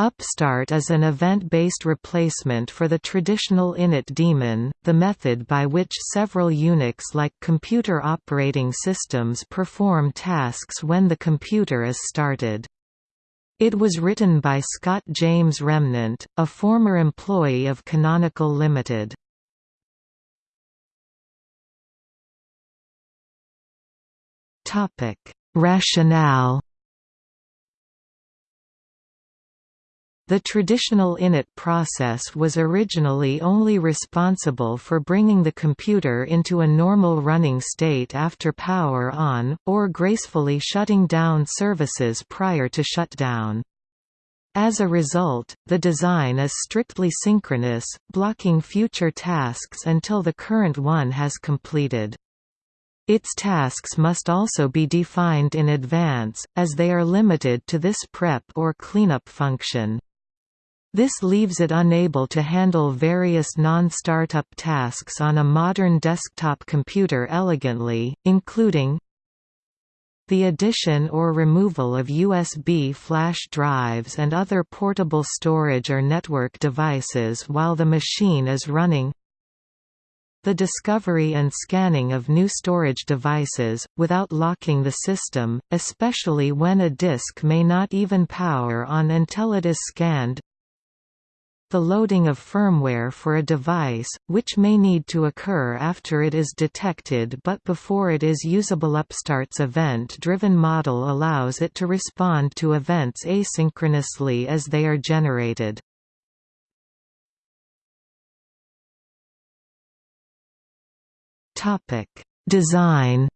Upstart is an event-based replacement for the traditional init daemon, the method by which several Unix-like computer operating systems perform tasks when the computer is started. It was written by Scott James Remnant, a former employee of Canonical Limited. Rationale The traditional init process was originally only responsible for bringing the computer into a normal running state after power on, or gracefully shutting down services prior to shutdown. As a result, the design is strictly synchronous, blocking future tasks until the current one has completed. Its tasks must also be defined in advance, as they are limited to this prep or cleanup function. This leaves it unable to handle various non-startup tasks on a modern desktop computer elegantly, including the addition or removal of USB flash drives and other portable storage or network devices while the machine is running. The discovery and scanning of new storage devices, without locking the system, especially when a disk may not even power on until it is scanned the loading of firmware for a device, which may need to occur after it is detected but before it is usable Upstart's event-driven model allows it to respond to events asynchronously as they are generated. Design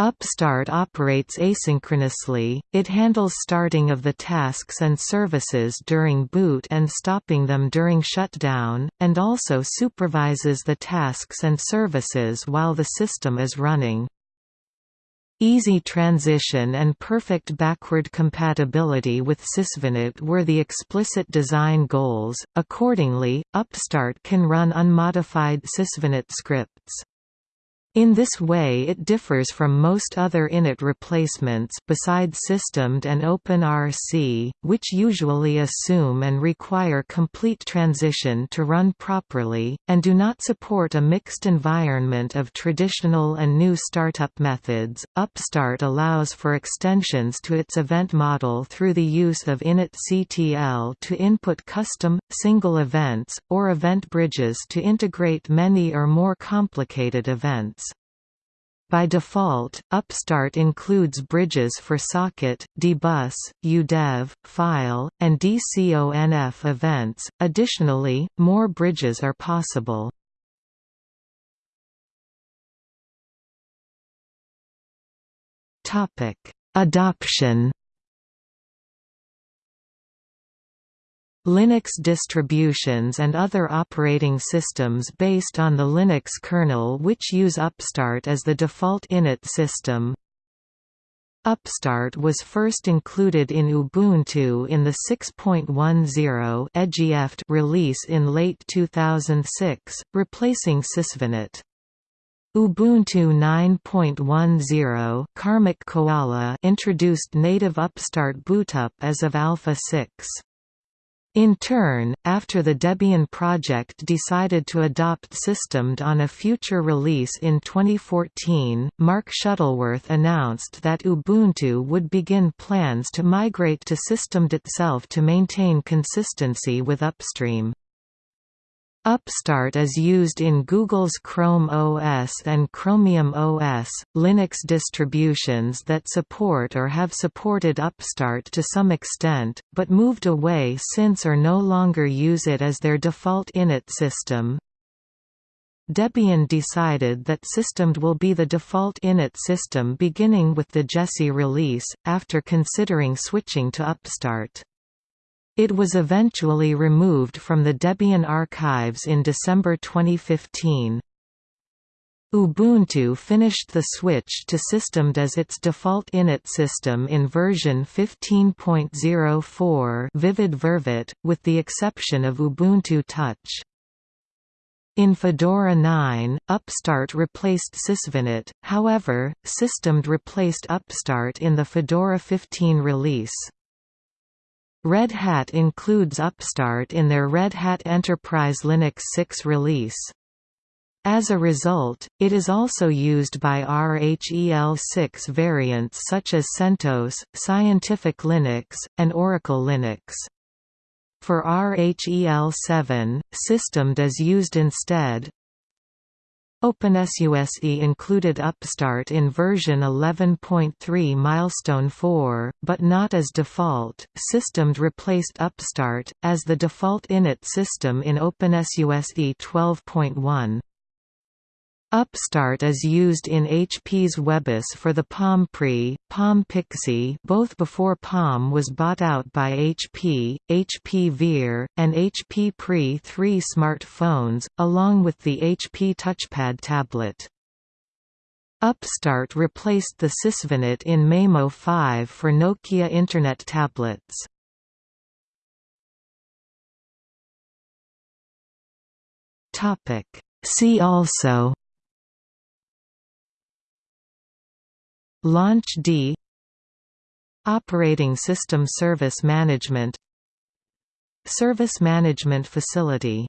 Upstart operates asynchronously, it handles starting of the tasks and services during boot and stopping them during shutdown, and also supervises the tasks and services while the system is running. Easy transition and perfect backward compatibility with Sysvinit were the explicit design goals, accordingly, Upstart can run unmodified Sysvinit scripts. In this way it differs from most other init replacements besides systemd and OpenRC, which usually assume and require complete transition to run properly, and do not support a mixed environment of traditional and new startup methods. Upstart allows for extensions to its event model through the use of initctl to input custom, single events, or event bridges to integrate many or more complicated events. By default, Upstart includes bridges for socket, dbus, udev, file, and dconf events. Additionally, more bridges are possible. Topic: Adoption Linux distributions and other operating systems based on the Linux kernel which use Upstart as the default init system. Upstart was first included in Ubuntu in the 6.10 release in late 2006, replacing Sysvinit. Ubuntu 9.10 Karmic Koala introduced native Upstart bootup as of Alpha 6. In turn, after the Debian project decided to adopt Systemd on a future release in 2014, Mark Shuttleworth announced that Ubuntu would begin plans to migrate to Systemd itself to maintain consistency with upstream. Upstart is used in Google's Chrome OS and Chromium OS, Linux distributions that support or have supported Upstart to some extent, but moved away since or no longer use it as their default init system. Debian decided that Systemd will be the default init system beginning with the Jessie release, after considering switching to Upstart. It was eventually removed from the Debian archives in December 2015. Ubuntu finished the switch to Systemd as its default init system in version 15.04 Vivid Vervet, with the exception of Ubuntu Touch. In Fedora 9, Upstart replaced Sysvinit, however, Systemd replaced Upstart in the Fedora 15 release. Red Hat includes Upstart in their Red Hat Enterprise Linux 6 release. As a result, it is also used by RHEL6 variants such as CentOS, Scientific Linux, and Oracle Linux. For RHEL7, Systemd is used instead. OpenSUSE included Upstart in version 11.3 milestone 4, but not as default. Systemd replaced Upstart as the default init system in OpenSUSE 12.1. Upstart is used in HP's webOS for the Palm Pre, Palm Pixi both before Palm was bought out by HP, HP Veer, and HP Pre 3 smartphones, along with the HP TouchPad tablet. Upstart replaced the Sysvinit in Maemo 5 for Nokia Internet tablets. See also launchd Operating System Service Management. Service Management Facility